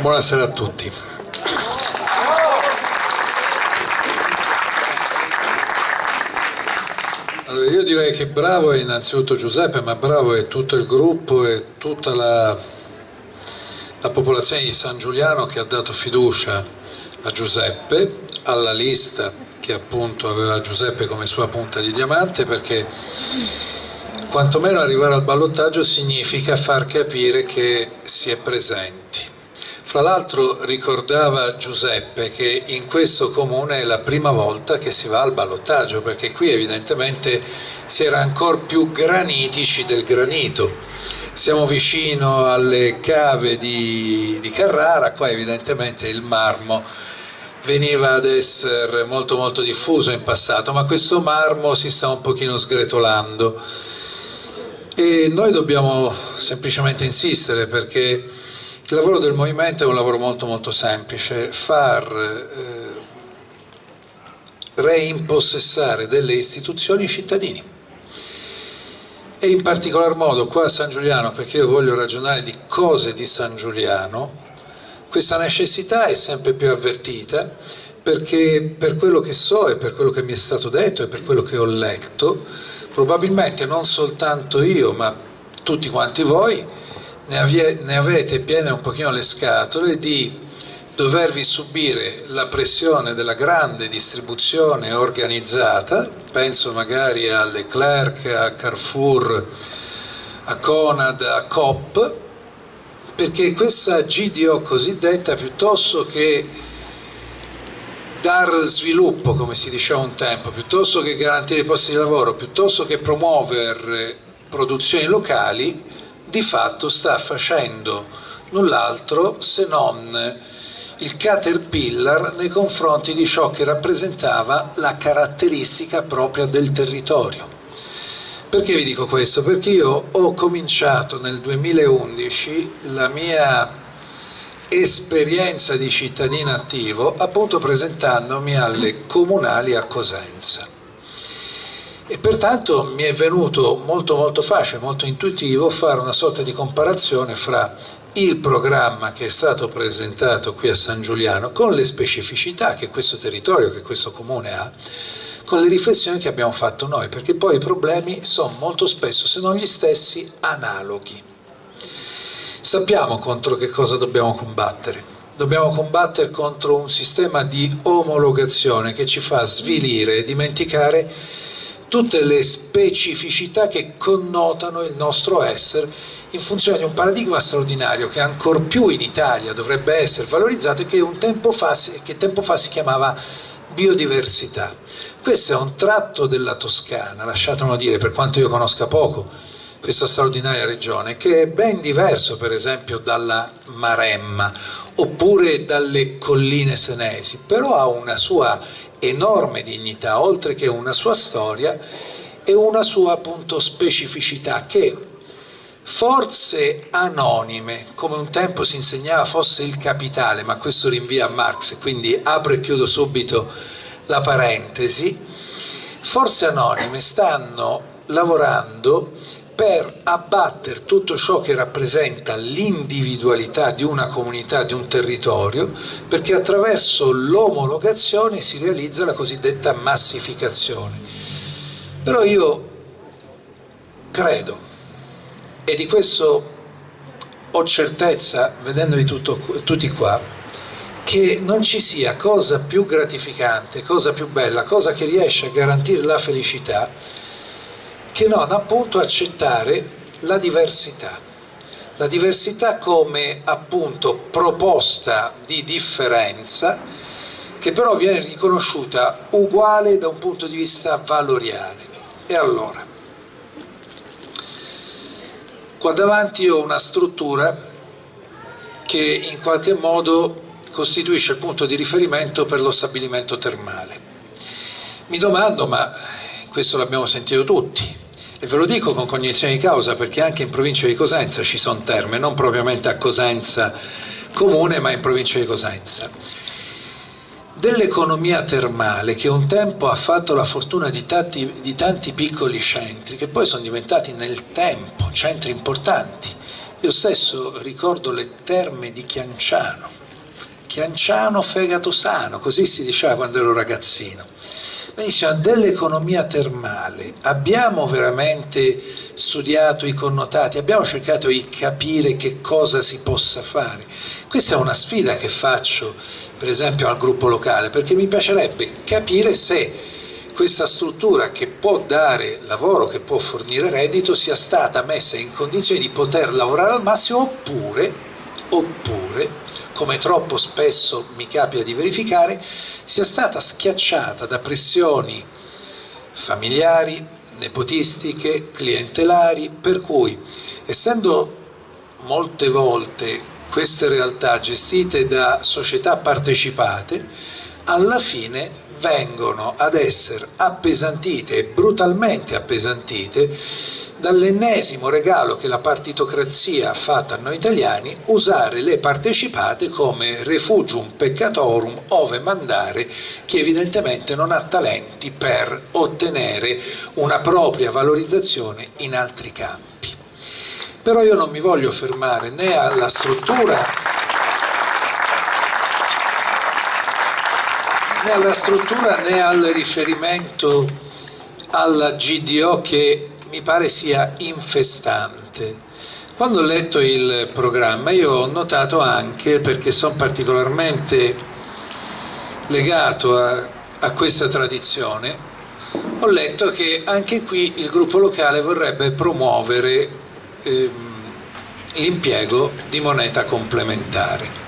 Buonasera a tutti. Allora, io direi che bravo è innanzitutto Giuseppe, ma bravo è tutto il gruppo e tutta la, la popolazione di San Giuliano che ha dato fiducia a Giuseppe, alla lista che appunto aveva Giuseppe come sua punta di diamante perché quantomeno arrivare al ballottaggio significa far capire che si è presenti. Fra l'altro ricordava Giuseppe che in questo comune è la prima volta che si va al ballottaggio perché qui evidentemente si era ancora più granitici del granito. Siamo vicino alle cave di, di Carrara, qua evidentemente il marmo veniva ad essere molto molto diffuso in passato, ma questo marmo si sta un pochino sgretolando e noi dobbiamo semplicemente insistere perché il lavoro del movimento è un lavoro molto molto semplice, far eh, reimpossessare delle istituzioni cittadini. E in particolar modo qua a San Giuliano, perché io voglio ragionare di cose di San Giuliano, questa necessità è sempre più avvertita perché per quello che so e per quello che mi è stato detto e per quello che ho letto, probabilmente non soltanto io ma tutti quanti voi ne, avie, ne avete piene un pochino le scatole di dovervi subire la pressione della grande distribuzione organizzata, penso magari a Leclerc, a Carrefour, a Conad, a Coop, perché questa GDO cosiddetta piuttosto che dar sviluppo, come si diceva un tempo, piuttosto che garantire posti di lavoro, piuttosto che promuovere produzioni locali, di fatto sta facendo null'altro se non il caterpillar nei confronti di ciò che rappresentava la caratteristica propria del territorio. Perché vi dico questo? Perché io ho cominciato nel 2011 la mia esperienza di cittadino attivo appunto presentandomi alle comunali a Cosenza e pertanto mi è venuto molto molto facile, molto intuitivo fare una sorta di comparazione fra il programma che è stato presentato qui a San Giuliano con le specificità che questo territorio, che questo comune ha con le riflessioni che abbiamo fatto noi, perché poi i problemi sono molto spesso, se non gli stessi, analoghi. Sappiamo contro che cosa dobbiamo combattere. Dobbiamo combattere contro un sistema di omologazione che ci fa svilire e dimenticare tutte le specificità che connotano il nostro essere in funzione di un paradigma straordinario che ancor più in Italia dovrebbe essere valorizzato e che, tempo fa, che tempo fa si chiamava biodiversità. Questo è un tratto della Toscana, lasciatemelo dire, per quanto io conosca poco questa straordinaria regione, che è ben diverso per esempio dalla Maremma oppure dalle colline senesi, però ha una sua enorme dignità, oltre che una sua storia e una sua appunto specificità che forze anonime, come un tempo si insegnava fosse il capitale, ma questo rinvia a Marx, quindi apro e chiudo subito la parentesi, forze anonime stanno lavorando per abbattere tutto ciò che rappresenta l'individualità di una comunità, di un territorio, perché attraverso l'omologazione si realizza la cosiddetta massificazione. Però io credo e di questo ho certezza, vedendovi tutto, tutti qua, che non ci sia cosa più gratificante, cosa più bella, cosa che riesce a garantire la felicità, che non appunto accettare la diversità. La diversità come appunto proposta di differenza che però viene riconosciuta uguale da un punto di vista valoriale. E allora, Qua davanti ho una struttura che in qualche modo costituisce il punto di riferimento per lo stabilimento termale. Mi domando, ma questo l'abbiamo sentito tutti, e ve lo dico con cognizione di causa perché anche in provincia di Cosenza ci sono terme, non propriamente a Cosenza comune, ma in provincia di Cosenza. Dell'economia termale che un tempo ha fatto la fortuna di tanti, di tanti, piccoli centri che poi sono diventati nel tempo centri importanti. Io stesso ricordo le terme di Chianciano, Chianciano fegato sano, così si diceva quando ero ragazzino. Benissimo, dell'economia termale abbiamo veramente studiato i connotati, abbiamo cercato di capire che cosa si possa fare. Questa è una sfida che faccio per esempio al gruppo locale, perché mi piacerebbe capire se questa struttura che può dare lavoro, che può fornire reddito, sia stata messa in condizione di poter lavorare al massimo oppure, oppure come troppo spesso mi capita di verificare, sia stata schiacciata da pressioni familiari, nepotistiche, clientelari, per cui essendo molte volte queste realtà gestite da società partecipate, alla fine vengono ad essere appesantite brutalmente appesantite dall'ennesimo regalo che la partitocrazia ha fatto a noi italiani, usare le partecipate come refugium peccatorum ove mandare chi evidentemente non ha talenti per ottenere una propria valorizzazione in altri campi. Però io non mi voglio fermare né alla struttura né alla struttura né al riferimento alla GDO che mi pare sia infestante. Quando ho letto il programma io ho notato anche, perché sono particolarmente legato a, a questa tradizione, ho letto che anche qui il gruppo locale vorrebbe promuovere ehm, l'impiego di moneta complementare.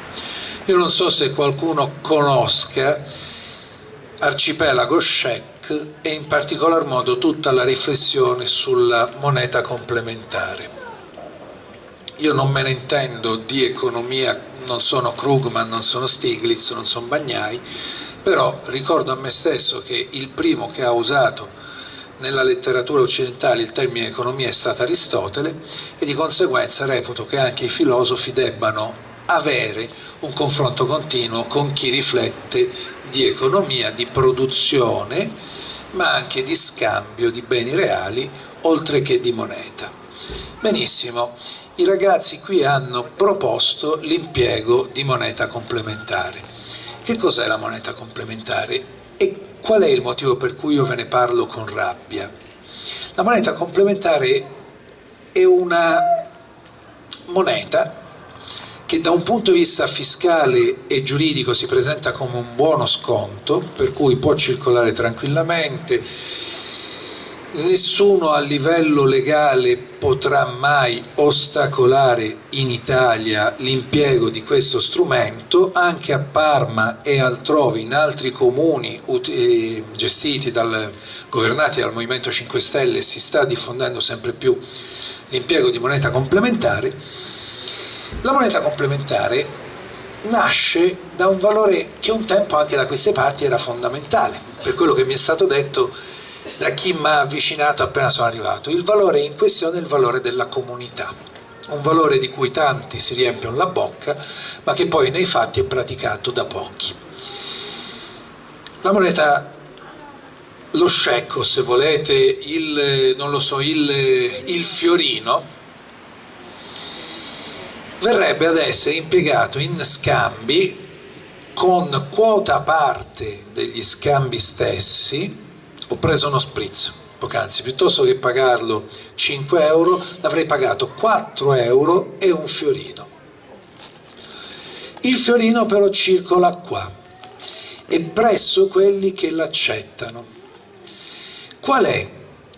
Io non so se qualcuno conosca Arcipelago Scec e in particolar modo tutta la riflessione sulla moneta complementare. Io non me ne intendo di economia, non sono Krugman, non sono Stiglitz, non sono Bagnai, però ricordo a me stesso che il primo che ha usato nella letteratura occidentale il termine economia è stato Aristotele e di conseguenza reputo che anche i filosofi debbano avere un confronto continuo con chi riflette di economia, di produzione, ma anche di scambio di beni reali, oltre che di moneta. Benissimo, i ragazzi qui hanno proposto l'impiego di moneta complementare. Che cos'è la moneta complementare e qual è il motivo per cui io ve ne parlo con rabbia? La moneta complementare è una moneta che da un punto di vista fiscale e giuridico si presenta come un buono sconto, per cui può circolare tranquillamente, nessuno a livello legale potrà mai ostacolare in Italia l'impiego di questo strumento, anche a Parma e altrove in altri comuni eh, gestiti dal, governati dal Movimento 5 Stelle si sta diffondendo sempre più l'impiego di moneta complementare la moneta complementare nasce da un valore che un tempo anche da queste parti era fondamentale, per quello che mi è stato detto da chi mi ha avvicinato appena sono arrivato. Il valore in questione è il valore della comunità, un valore di cui tanti si riempiono la bocca, ma che poi nei fatti è praticato da pochi. La moneta, lo scecco se volete, il, so, il, il fiorino, verrebbe ad essere impiegato in scambi con quota parte degli scambi stessi, ho preso uno spritz poc'anzi, piuttosto che pagarlo 5 euro l'avrei pagato 4 euro e un fiorino. Il fiorino però circola qua e presso quelli che l'accettano. Qual è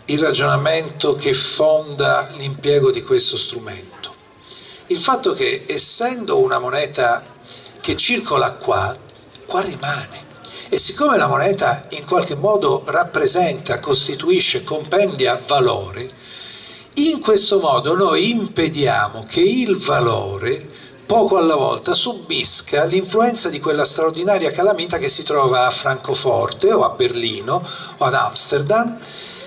il ragionamento che fonda l'impiego di questo strumento? Il fatto che essendo una moneta che circola qua, qua rimane. E siccome la moneta in qualche modo rappresenta, costituisce, compendia valore, in questo modo noi impediamo che il valore poco alla volta subisca l'influenza di quella straordinaria calamita che si trova a Francoforte o a Berlino o ad Amsterdam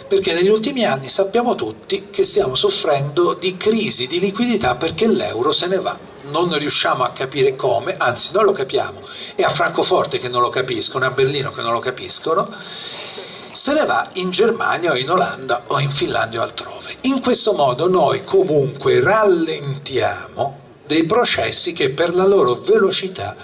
perché negli ultimi anni sappiamo tutti che stiamo soffrendo di crisi di liquidità perché l'euro se ne va. Non riusciamo a capire come, anzi non lo capiamo, e a Francoforte che non lo capiscono, e a Berlino che non lo capiscono, se ne va in Germania o in Olanda o in Finlandia o altrove. In questo modo noi comunque rallentiamo dei processi che per la loro velocità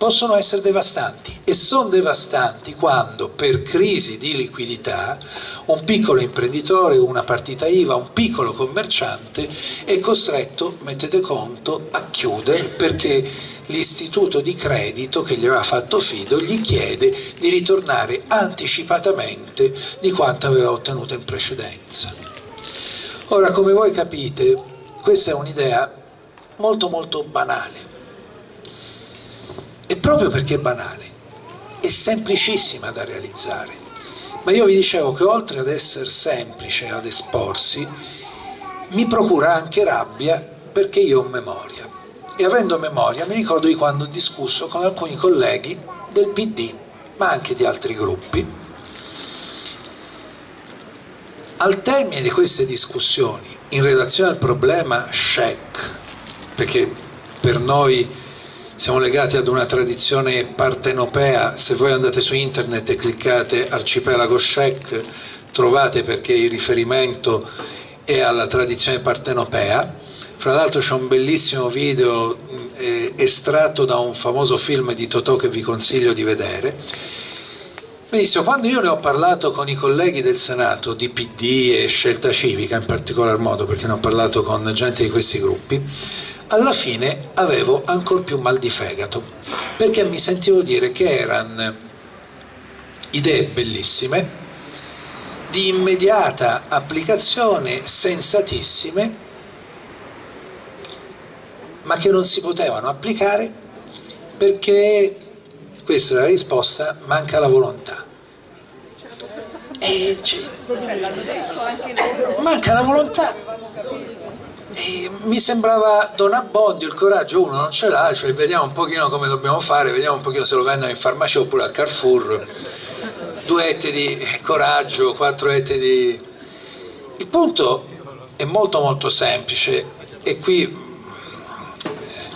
possono essere devastanti e sono devastanti quando per crisi di liquidità un piccolo imprenditore, una partita IVA, un piccolo commerciante è costretto, mettete conto, a chiudere perché l'istituto di credito che gli aveva fatto fido gli chiede di ritornare anticipatamente di quanto aveva ottenuto in precedenza. Ora, come voi capite, questa è un'idea molto molto banale, proprio perché è banale, è semplicissima da realizzare. Ma io vi dicevo che oltre ad essere semplice ad esporsi, mi procura anche rabbia perché io ho memoria. E avendo memoria mi ricordo di quando ho discusso con alcuni colleghi del PD, ma anche di altri gruppi. Al termine di queste discussioni, in relazione al problema SHEC, perché per noi siamo legati ad una tradizione partenopea, se voi andate su internet e cliccate arcipelago Shek trovate perché il riferimento è alla tradizione partenopea, fra l'altro c'è un bellissimo video eh, estratto da un famoso film di Totò che vi consiglio di vedere. Benissimo, quando io ne ho parlato con i colleghi del Senato di PD e Scelta Civica in particolar modo, perché ne ho parlato con gente di questi gruppi, alla fine avevo ancora più mal di fegato, perché mi sentivo dire che erano idee bellissime, di immediata applicazione, sensatissime, ma che non si potevano applicare perché, questa è la risposta, manca la volontà. E cioè, manca la volontà e mi sembrava Don Abbondio, il coraggio uno non ce l'ha, cioè vediamo un pochino come dobbiamo fare, vediamo un pochino se lo vendono in farmacia oppure al Carrefour, due etti di coraggio, quattro etti di... Il punto è molto molto semplice. E qui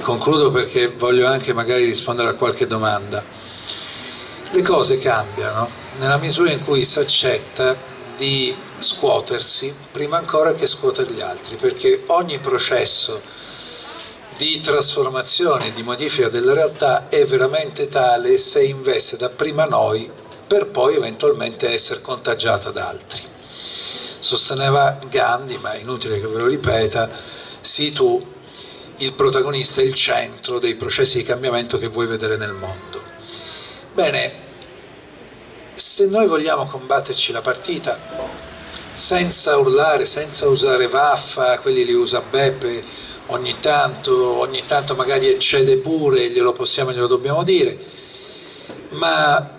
concludo perché voglio anche magari rispondere a qualche domanda. Le cose cambiano. Nella misura in cui si accetta di scuotersi prima ancora che scuotere gli altri, perché ogni processo di trasformazione, di modifica della realtà è veramente tale se investe da prima noi per poi eventualmente essere contagiata da altri. Sosteneva Gandhi, ma è inutile che ve lo ripeta, sii tu il protagonista, il centro dei processi di cambiamento che vuoi vedere nel mondo. Bene, se noi vogliamo combatterci la partita senza urlare, senza usare vaffa, quelli li usa Beppe ogni tanto, ogni tanto magari eccede pure, glielo possiamo e glielo dobbiamo dire, ma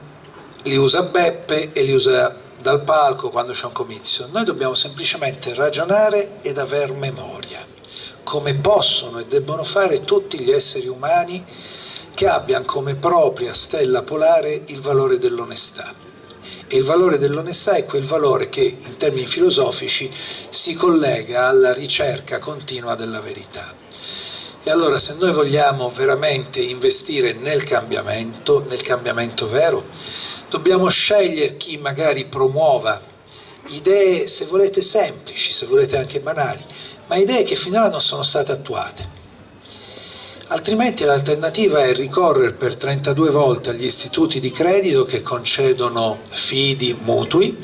li usa Beppe e li usa dal palco quando c'è un comizio. Noi dobbiamo semplicemente ragionare ed aver memoria, come possono e debbono fare tutti gli esseri umani che abbiano come propria stella polare il valore dell'onestà e il valore dell'onestà è quel valore che in termini filosofici si collega alla ricerca continua della verità. E allora se noi vogliamo veramente investire nel cambiamento, nel cambiamento vero, dobbiamo scegliere chi magari promuova idee, se volete semplici, se volete anche banali, ma idee che finora non sono state attuate altrimenti l'alternativa è ricorrere per 32 volte agli istituti di credito che concedono fidi, mutui,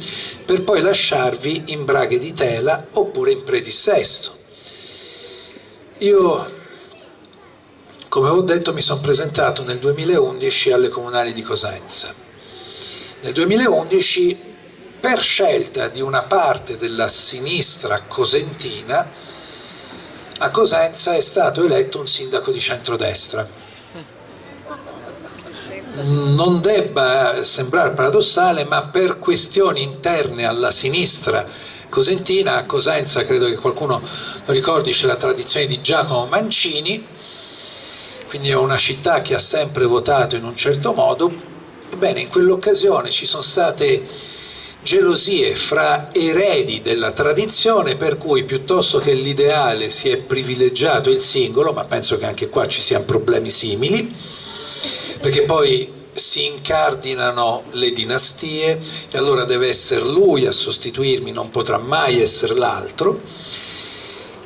per poi lasciarvi in braghe di tela oppure in predissesto. Io, come ho detto, mi sono presentato nel 2011 alle comunali di Cosenza. Nel 2011, per scelta di una parte della sinistra cosentina, a Cosenza è stato eletto un sindaco di centrodestra. Non debba sembrare paradossale, ma per questioni interne alla sinistra cosentina, a Cosenza credo che qualcuno lo ricordi, c'è la tradizione di Giacomo Mancini, quindi è una città che ha sempre votato in un certo modo, ebbene in quell'occasione ci sono state gelosie fra eredi della tradizione per cui piuttosto che l'ideale si è privilegiato il singolo, ma penso che anche qua ci siano problemi simili, perché poi si incardinano le dinastie e allora deve essere lui a sostituirmi, non potrà mai essere l'altro.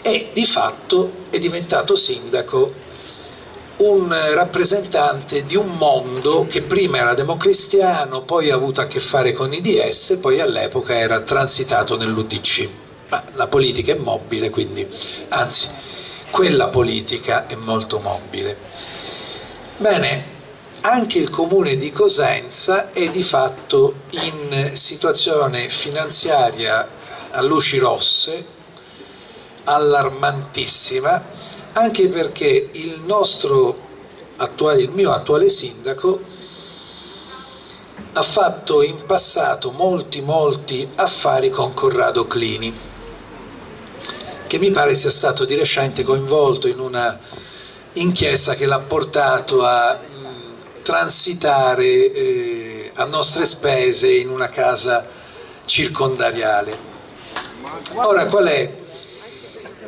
E di fatto è diventato sindaco un rappresentante di un mondo che prima era democristiano, poi ha avuto a che fare con i DS, poi all'epoca era transitato nell'UDC. Ma la politica è mobile, quindi, anzi, quella politica è molto mobile. Bene, anche il comune di Cosenza è di fatto in situazione finanziaria a luci rosse, allarmantissima, anche perché il nostro attuale, il mio attuale sindaco ha fatto in passato molti molti affari con Corrado Clini che mi pare sia stato di recente coinvolto in una inchiesta che l'ha portato a transitare eh, a nostre spese in una casa circondariale. Ora qual è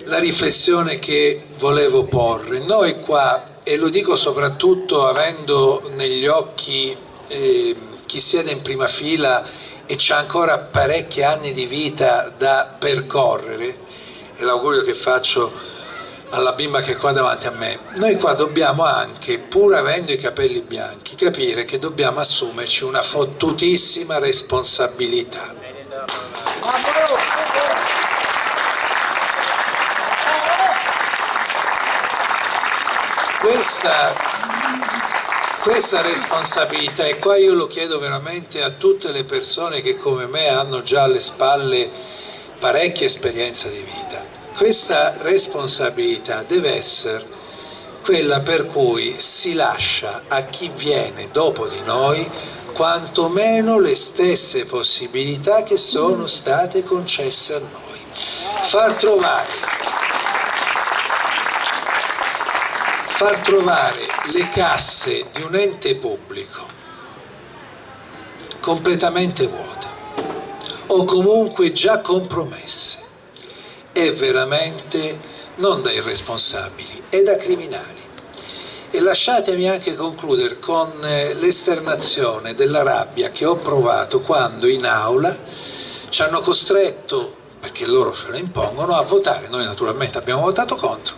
la riflessione che volevo porre. Noi qua, e lo dico soprattutto avendo negli occhi eh, chi siede in prima fila e c'ha ancora parecchi anni di vita da percorrere, e l'augurio che faccio alla bimba che è qua davanti a me, noi qua dobbiamo anche, pur avendo i capelli bianchi, capire che dobbiamo assumerci una fottutissima responsabilità. Questa, questa responsabilità, e qua io lo chiedo veramente a tutte le persone che come me hanno già alle spalle parecchia esperienza di vita, questa responsabilità deve essere quella per cui si lascia a chi viene dopo di noi quantomeno le stesse possibilità che sono state concesse a noi. Far trovare far trovare le casse di un ente pubblico completamente vuote o comunque già compromesse è veramente non da irresponsabili, è da criminali. E lasciatemi anche concludere con eh, l'esternazione della rabbia che ho provato quando in aula ci hanno costretto, perché loro ce lo impongono, a votare. Noi naturalmente abbiamo votato contro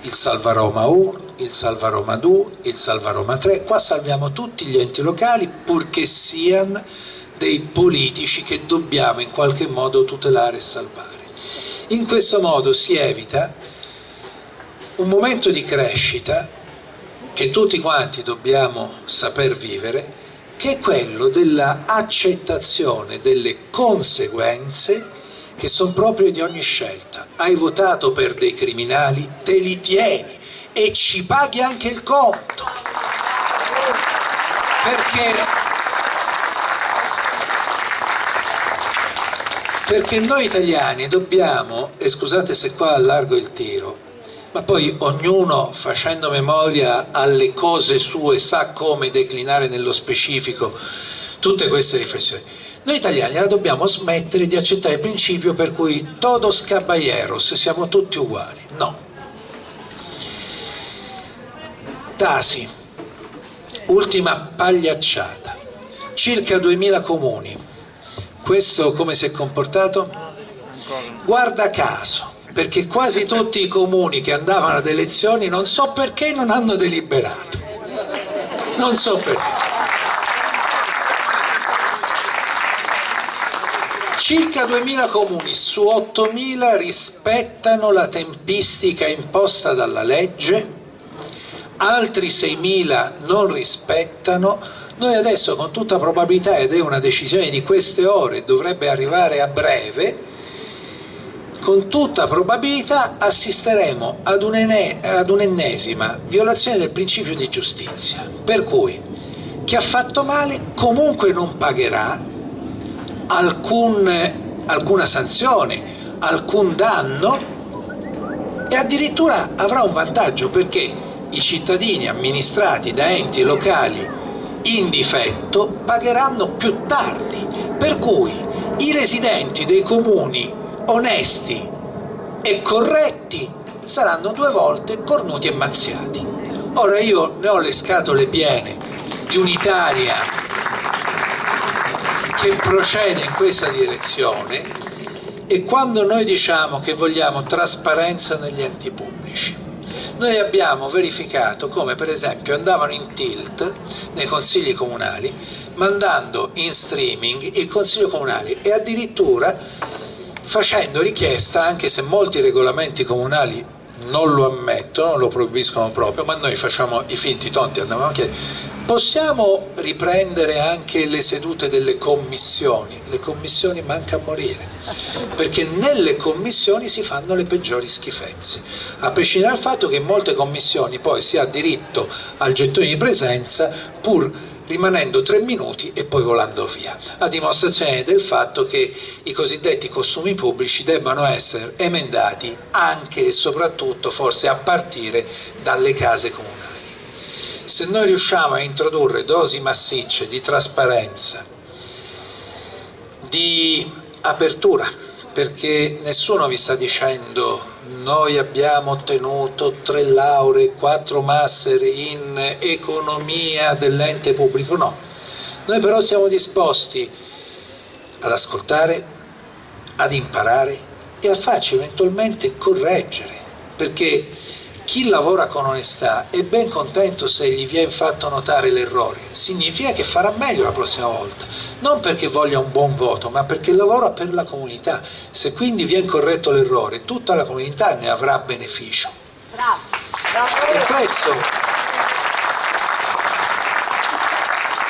il Salva Roma 1, il Salva Roma 2, il Salva Roma 3, qua salviamo tutti gli enti locali purché siano dei politici che dobbiamo in qualche modo tutelare e salvare. In questo modo si evita un momento di crescita che tutti quanti dobbiamo saper vivere, che è quello dell'accettazione delle conseguenze che sono proprio di ogni scelta. Hai votato per dei criminali, te li tieni e ci paghi anche il conto. Perché, perché noi italiani dobbiamo, e scusate se qua allargo il tiro, ma poi ognuno facendo memoria alle cose sue sa come declinare nello specifico tutte queste riflessioni. Noi italiani la dobbiamo smettere di accettare il principio per cui todos caballeros, siamo tutti uguali. No, Tasi, ultima pagliacciata, circa 2000 comuni, questo come si è comportato? Guarda caso, perché quasi tutti i comuni che andavano ad elezioni non so perché non hanno deliberato, non so perché. Circa 2.000 comuni su 8.000 rispettano la tempistica imposta dalla legge altri 6.000 non rispettano, noi adesso con tutta probabilità, ed è una decisione di queste ore, dovrebbe arrivare a breve, con tutta probabilità assisteremo ad un'ennesima violazione del principio di giustizia, per cui chi ha fatto male comunque non pagherà alcun, alcuna sanzione, alcun danno e addirittura avrà un vantaggio perché i cittadini amministrati da enti locali in difetto pagheranno più tardi, per cui i residenti dei comuni onesti e corretti saranno due volte cornuti e mazziati. Ora io ne ho le scatole piene di un'Italia che procede in questa direzione e quando noi diciamo che vogliamo trasparenza negli enti pubblici noi abbiamo verificato come per esempio andavano in tilt nei consigli comunali mandando in streaming il consiglio comunale e addirittura facendo richiesta, anche se molti regolamenti comunali non lo ammettono, lo proibiscono proprio, ma noi facciamo i finti tonti, andavamo a chiedere, possiamo riprendere anche le sedute delle commissioni? Le commissioni manca a morire, perché nelle commissioni si fanno le peggiori schifezze, a prescindere dal fatto che in molte commissioni poi si ha diritto al gettone di presenza pur rimanendo tre minuti e poi volando via, a dimostrazione del fatto che i cosiddetti costumi pubblici debbano essere emendati anche e soprattutto forse a partire dalle case comunali. Se noi riusciamo a introdurre dosi massicce di trasparenza, di apertura, perché nessuno vi sta dicendo noi abbiamo ottenuto tre lauree, quattro master in economia dell'ente pubblico, no. Noi però siamo disposti ad ascoltare, ad imparare e a farci eventualmente correggere, perché chi lavora con onestà è ben contento se gli viene fatto notare l'errore, significa che farà meglio la prossima volta, non perché voglia un buon voto, ma perché lavora per la comunità. Se quindi viene corretto l'errore, tutta la comunità ne avrà beneficio. Bravo. Bravo. E questo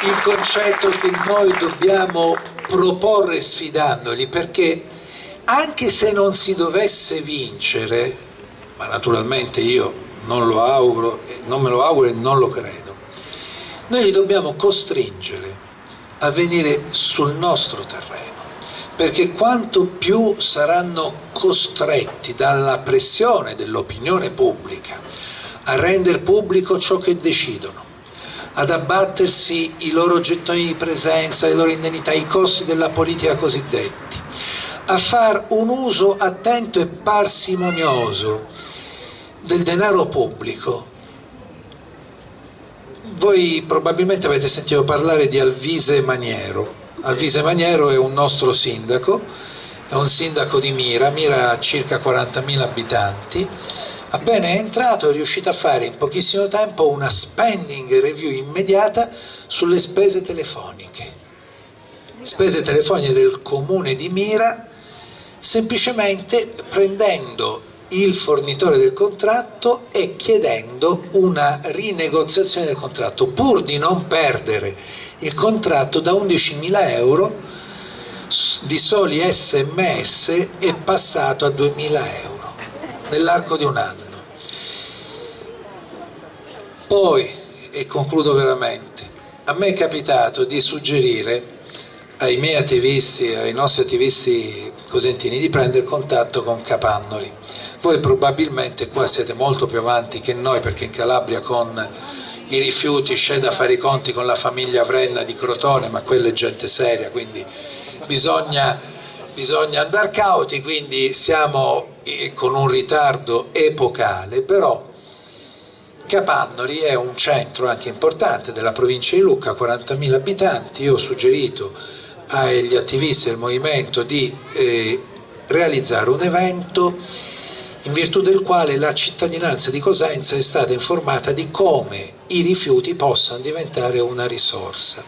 il concetto che noi dobbiamo proporre sfidandoli, perché anche se non si dovesse vincere, ma naturalmente io non, lo auguro, non me lo auguro e non lo credo, noi li dobbiamo costringere a venire sul nostro terreno, perché quanto più saranno costretti dalla pressione dell'opinione pubblica a rendere pubblico ciò che decidono, ad abbattersi i loro gettoni di presenza, le loro indennità, i costi della politica cosiddetti, a far un uso attento e parsimonioso del denaro pubblico. Voi probabilmente avete sentito parlare di Alvise Maniero. Alvise Maniero è un nostro sindaco, è un sindaco di Mira, Mira ha circa 40.000 abitanti, appena è entrato è riuscito a fare in pochissimo tempo una spending review immediata sulle spese telefoniche. Spese telefoniche del comune di Mira semplicemente prendendo il fornitore del contratto e chiedendo una rinegoziazione del contratto pur di non perdere il contratto da 11.000 euro di soli sms è passato a 2.000 euro nell'arco di un anno. Poi e concludo veramente a me è capitato di suggerire ai miei attivisti, ai nostri attivisti cosentini di prendere contatto con Capannoli. Voi probabilmente qua siete molto più avanti che noi perché in Calabria con i rifiuti c'è da fare i conti con la famiglia Vrenna di Crotone, ma quella è gente seria, quindi bisogna, bisogna andare cauti, quindi siamo eh, con un ritardo epocale, però Capannoli è un centro anche importante della provincia di Lucca, 40.000 abitanti, io ho suggerito agli attivisti del movimento di eh, realizzare un evento in virtù del quale la cittadinanza di Cosenza è stata informata di come i rifiuti possano diventare una risorsa.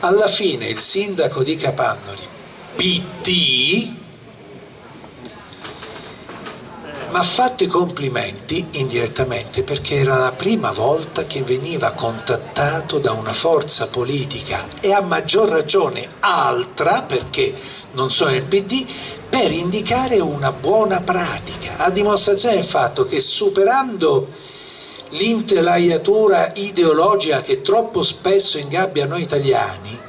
Alla fine il sindaco di Capannoli, PT, mi ha fatto i complimenti indirettamente perché era la prima volta che veniva contattato da una forza politica e a maggior ragione altra perché non sono il PD per indicare una buona pratica. A dimostrazione del fatto che superando l'intelaiatura ideologica che troppo spesso ingabbia noi italiani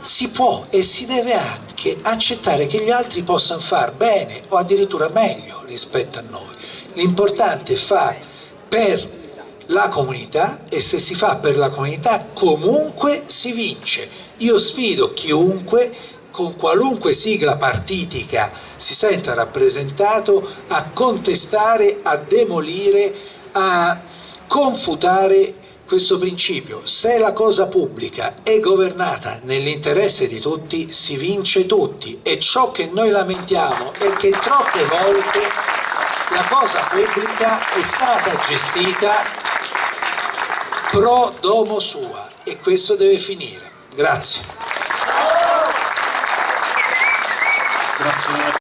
si può e si deve anche accettare che gli altri possano far bene o addirittura meglio rispetto a noi. L'importante è fare per la comunità e se si fa per la comunità comunque si vince. Io sfido chiunque con qualunque sigla partitica si senta rappresentato a contestare, a demolire, a confutare questo principio, se la cosa pubblica è governata nell'interesse di tutti, si vince tutti e ciò che noi lamentiamo è che troppe volte la cosa pubblica è stata gestita pro domo sua e questo deve finire. Grazie. Grazie.